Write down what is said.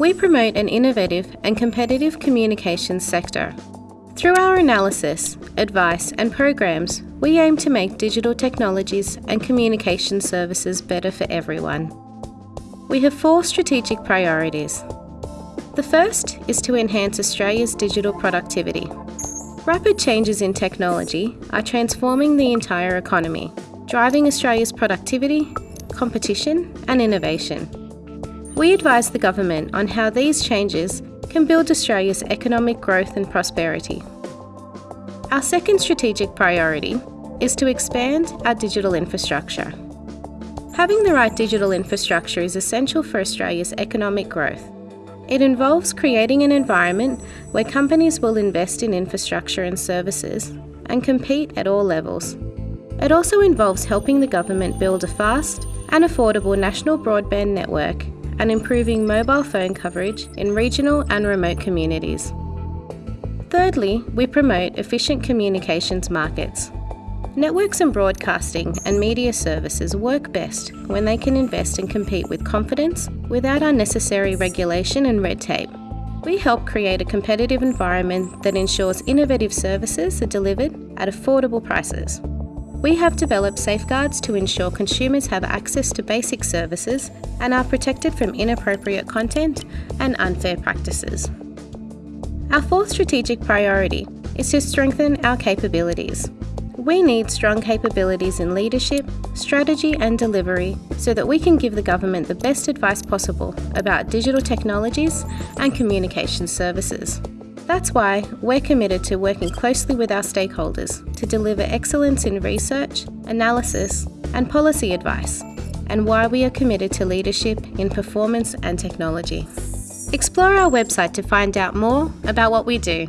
We promote an innovative and competitive communications sector. Through our analysis, advice, and programs, we aim to make digital technologies and communication services better for everyone. We have four strategic priorities. The first is to enhance Australia's digital productivity. Rapid changes in technology are transforming the entire economy, driving Australia's productivity, competition, and innovation. We advise the government on how these changes can build Australia's economic growth and prosperity. Our second strategic priority is to expand our digital infrastructure. Having the right digital infrastructure is essential for Australia's economic growth. It involves creating an environment where companies will invest in infrastructure and services and compete at all levels. It also involves helping the government build a fast and affordable national broadband network and improving mobile phone coverage in regional and remote communities. Thirdly, we promote efficient communications markets. Networks and broadcasting and media services work best when they can invest and compete with confidence without unnecessary regulation and red tape. We help create a competitive environment that ensures innovative services are delivered at affordable prices. We have developed safeguards to ensure consumers have access to basic services and are protected from inappropriate content and unfair practices. Our fourth strategic priority is to strengthen our capabilities. We need strong capabilities in leadership, strategy, and delivery so that we can give the government the best advice possible about digital technologies and communication services. That's why we're committed to working closely with our stakeholders to deliver excellence in research, analysis, and policy advice, and why we are committed to leadership in performance and technology. Explore our website to find out more about what we do